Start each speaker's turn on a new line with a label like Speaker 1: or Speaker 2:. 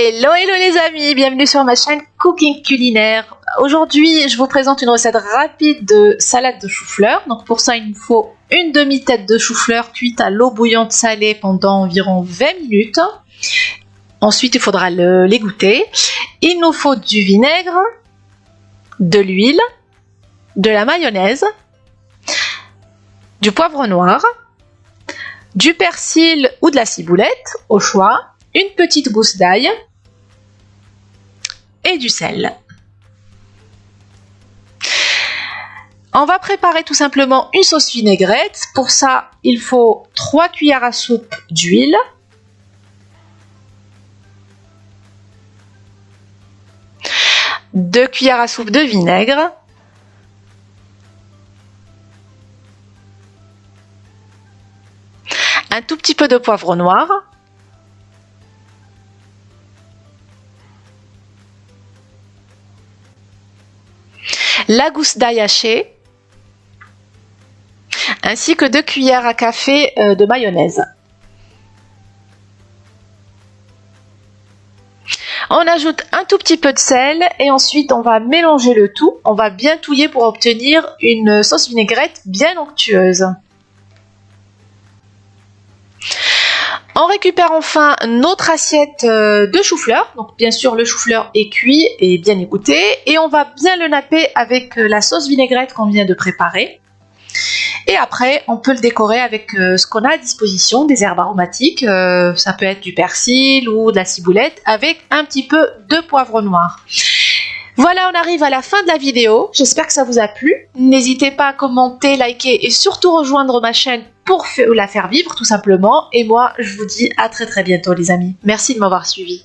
Speaker 1: Hello hello les amis, bienvenue sur ma chaîne Cooking Culinaire. Aujourd'hui je vous présente une recette rapide de salade de chou-fleur. Donc pour ça il nous faut une demi-tête de chou-fleur cuite à l'eau bouillante salée pendant environ 20 minutes. Ensuite il faudra l'égoutter. Il nous faut du vinaigre, de l'huile, de la mayonnaise, du poivre noir, du persil ou de la ciboulette au choix, une petite gousse d'ail et du sel. On va préparer tout simplement une sauce vinaigrette. Pour ça, il faut 3 cuillères à soupe d'huile. Deux cuillères à soupe de vinaigre. Un tout petit peu de poivre noir. La gousse d'ail hachée, ainsi que 2 cuillères à café euh, de mayonnaise. On ajoute un tout petit peu de sel et ensuite on va mélanger le tout. On va bien touiller pour obtenir une sauce vinaigrette bien onctueuse. On récupère enfin notre assiette euh, de chou-fleur. Donc bien sûr le chou-fleur est cuit et bien égoutté. Et on va bien le napper avec euh, la sauce vinaigrette qu'on vient de préparer. Et après, on peut le décorer avec euh, ce qu'on a à disposition, des herbes aromatiques. ça peut être du persil ou de la ciboulette avec un petit peu de poivre noir. Voilà, on arrive à la fin de la vidéo. J'espère que ça vous a plu. N'hésitez pas à commenter, liker et surtout rejoindre ma chaîne pour la faire vivre tout simplement. Et moi, je vous dis à très très bientôt les amis. Merci de m'avoir suivi.